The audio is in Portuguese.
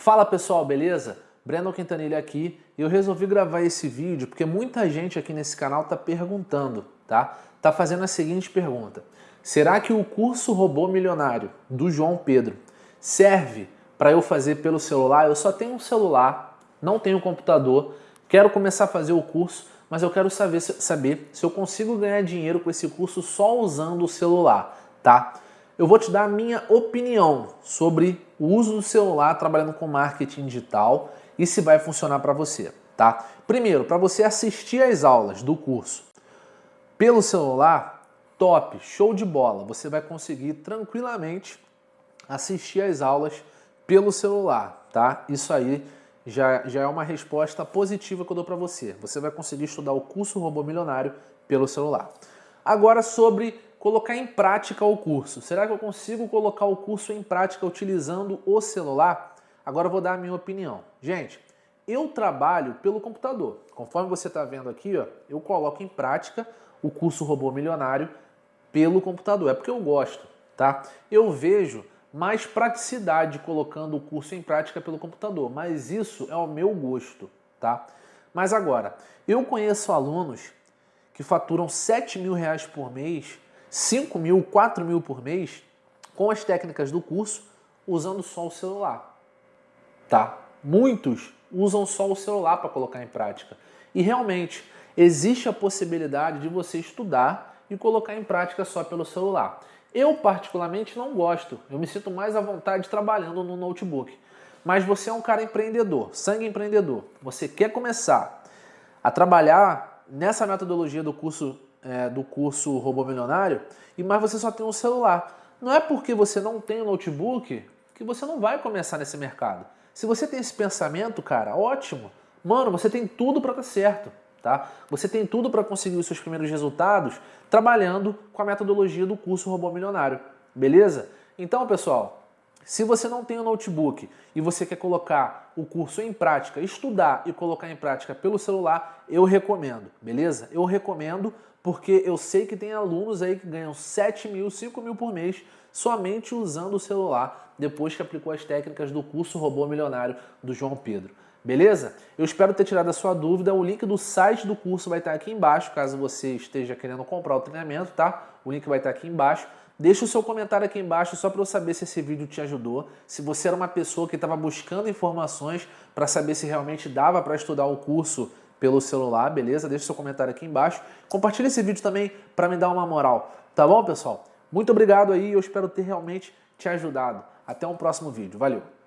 Fala pessoal, beleza? Breno Quintanilha aqui e eu resolvi gravar esse vídeo porque muita gente aqui nesse canal tá perguntando, tá? Tá fazendo a seguinte pergunta. Será que o curso Robô Milionário do João Pedro serve para eu fazer pelo celular? Eu só tenho um celular, não tenho computador, quero começar a fazer o curso, mas eu quero saber, saber se eu consigo ganhar dinheiro com esse curso só usando o celular, tá? eu vou te dar a minha opinião sobre o uso do celular trabalhando com marketing digital e se vai funcionar para você, tá? Primeiro, para você assistir às aulas do curso pelo celular, top, show de bola. Você vai conseguir tranquilamente assistir às aulas pelo celular, tá? Isso aí já, já é uma resposta positiva que eu dou para você. Você vai conseguir estudar o curso Robô Milionário pelo celular. Agora sobre colocar em prática o curso. Será que eu consigo colocar o curso em prática utilizando o celular? Agora eu vou dar a minha opinião. Gente, eu trabalho pelo computador. Conforme você está vendo aqui, ó, eu coloco em prática o curso Robô Milionário pelo computador. É porque eu gosto, tá? Eu vejo mais praticidade colocando o curso em prática pelo computador, mas isso é o meu gosto, tá? Mas agora, eu conheço alunos que faturam 7 mil reais por mês 5 mil, 4 mil por mês com as técnicas do curso usando só o celular. Tá? Muitos usam só o celular para colocar em prática. E realmente existe a possibilidade de você estudar e colocar em prática só pelo celular. Eu particularmente não gosto, eu me sinto mais à vontade trabalhando no notebook. Mas você é um cara empreendedor, sangue empreendedor. Você quer começar a trabalhar nessa metodologia do curso é, do curso Robô Milionário, e mas você só tem um celular. Não é porque você não tem um notebook que você não vai começar nesse mercado. Se você tem esse pensamento, cara, ótimo. Mano, você tem tudo para dar certo, tá? Você tem tudo para conseguir os seus primeiros resultados trabalhando com a metodologia do curso Robô Milionário, beleza? Então, pessoal, se você não tem um notebook e você quer colocar o curso em prática, estudar e colocar em prática pelo celular, eu recomendo, beleza? Eu recomendo porque eu sei que tem alunos aí que ganham 7 mil, 5 mil por mês somente usando o celular depois que aplicou as técnicas do curso Robô Milionário do João Pedro. Beleza? Eu espero ter tirado a sua dúvida. O link do site do curso vai estar aqui embaixo, caso você esteja querendo comprar o treinamento, tá? O link vai estar aqui embaixo. Deixa o seu comentário aqui embaixo só para eu saber se esse vídeo te ajudou. Se você era uma pessoa que estava buscando informações para saber se realmente dava para estudar o curso pelo celular, beleza? Deixa seu comentário aqui embaixo. Compartilha esse vídeo também para me dar uma moral, tá bom, pessoal? Muito obrigado aí, eu espero ter realmente te ajudado. Até um próximo vídeo. Valeu!